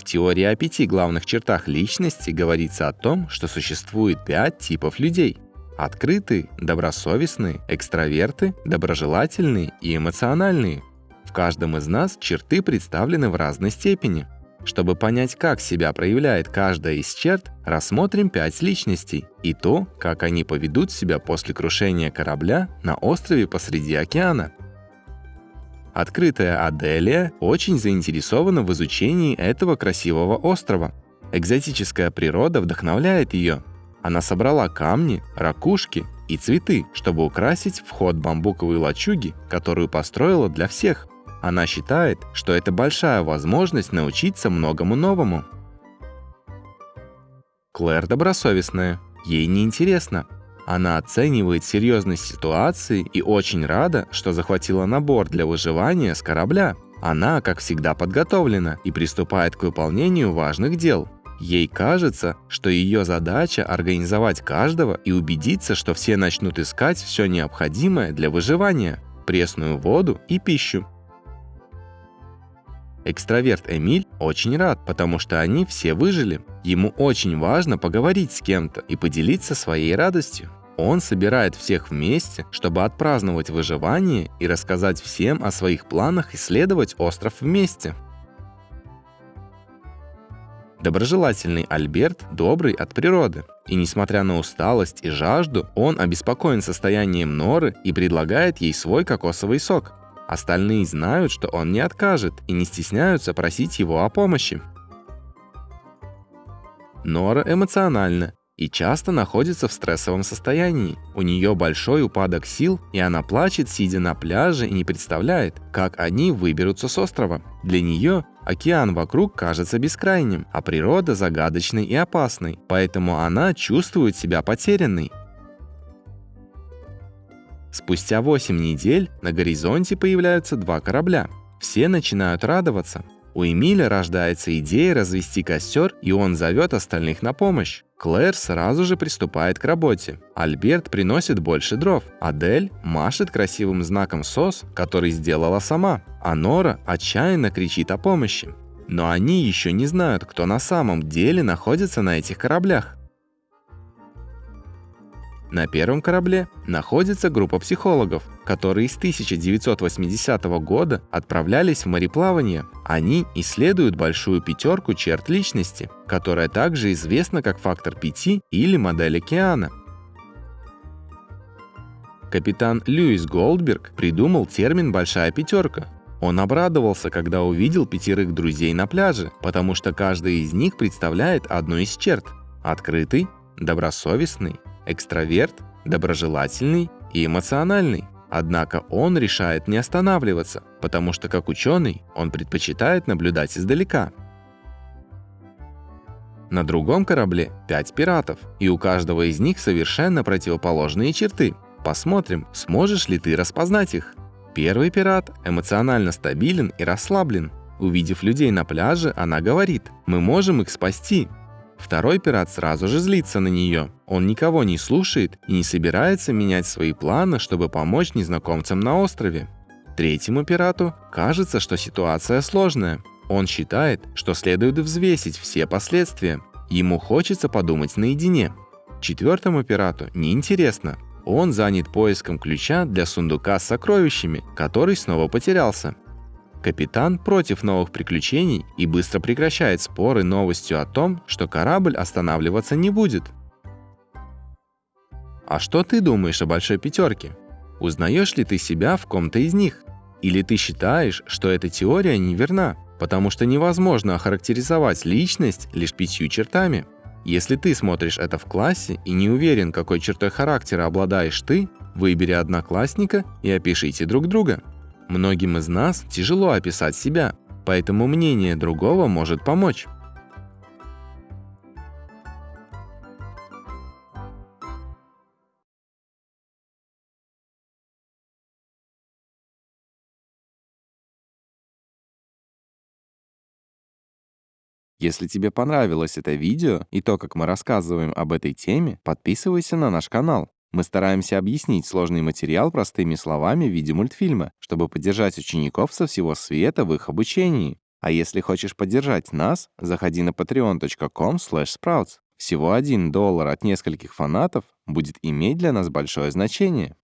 В теории о пяти главных чертах личности говорится о том, что существует пять типов людей. Открытые, добросовестные, экстраверты, доброжелательные и эмоциональные. В каждом из нас черты представлены в разной степени. Чтобы понять, как себя проявляет каждая из черт, рассмотрим пять личностей и то, как они поведут себя после крушения корабля на острове посреди океана. Открытая Аделия очень заинтересована в изучении этого красивого острова. Экзотическая природа вдохновляет ее. Она собрала камни, ракушки и цветы, чтобы украсить вход бамбуковой лачуги, которую построила для всех. Она считает, что это большая возможность научиться многому новому. Клэр добросовестная. Ей не интересно, она оценивает серьезность ситуации и очень рада, что захватила набор для выживания с корабля. Она, как всегда, подготовлена и приступает к выполнению важных дел. Ей кажется, что ее задача организовать каждого и убедиться, что все начнут искать все необходимое для выживания – пресную воду и пищу. Экстраверт Эмиль очень рад, потому что они все выжили. Ему очень важно поговорить с кем-то и поделиться своей радостью. Он собирает всех вместе, чтобы отпраздновать выживание и рассказать всем о своих планах исследовать остров вместе. Доброжелательный Альберт добрый от природы. И несмотря на усталость и жажду, он обеспокоен состоянием Норы и предлагает ей свой кокосовый сок. Остальные знают, что он не откажет и не стесняются просить его о помощи. Нора эмоциональна и часто находится в стрессовом состоянии. У нее большой упадок сил, и она плачет, сидя на пляже и не представляет, как они выберутся с острова. Для нее океан вокруг кажется бескрайним, а природа загадочной и опасной, поэтому она чувствует себя потерянной. Спустя 8 недель на горизонте появляются два корабля. Все начинают радоваться. У Эмиля рождается идея развести костер, и он зовет остальных на помощь. Клэр сразу же приступает к работе. Альберт приносит больше дров. Адель машет красивым знаком СОС, который сделала сама. А Нора отчаянно кричит о помощи. Но они еще не знают, кто на самом деле находится на этих кораблях. На первом корабле находится группа психологов, которые с 1980 года отправлялись в мореплавание. Они исследуют большую пятерку черт личности, которая также известна как фактор 5 или модель океана. Капитан Льюис Голдберг придумал термин «большая пятерка». Он обрадовался, когда увидел пятерых друзей на пляже, потому что каждый из них представляет одну из черт – открытый, добросовестный, экстраверт, доброжелательный и эмоциональный. Однако он решает не останавливаться, потому что как ученый он предпочитает наблюдать издалека. На другом корабле пять пиратов, и у каждого из них совершенно противоположные черты. Посмотрим, сможешь ли ты распознать их. Первый пират эмоционально стабилен и расслаблен. Увидев людей на пляже, она говорит, мы можем их спасти, Второй пират сразу же злится на нее. Он никого не слушает и не собирается менять свои планы, чтобы помочь незнакомцам на острове. Третьему пирату кажется, что ситуация сложная. Он считает, что следует взвесить все последствия. Ему хочется подумать наедине. Четвертому пирату неинтересно. Он занят поиском ключа для сундука с сокровищами, который снова потерялся. Капитан против новых приключений и быстро прекращает споры новостью о том, что корабль останавливаться не будет. А что ты думаешь о большой пятерке? Узнаешь ли ты себя в ком-то из них? Или ты считаешь, что эта теория неверна, потому что невозможно охарактеризовать личность лишь пятью чертами? Если ты смотришь это в классе и не уверен, какой чертой характера обладаешь ты, выбери одноклассника и опишите друг друга. Многим из нас тяжело описать себя, поэтому мнение другого может помочь. Если тебе понравилось это видео и то, как мы рассказываем об этой теме, подписывайся на наш канал. Мы стараемся объяснить сложный материал простыми словами в виде мультфильма, чтобы поддержать учеников со всего света в их обучении. А если хочешь поддержать нас, заходи на patreon.com sprouts. Всего один доллар от нескольких фанатов будет иметь для нас большое значение.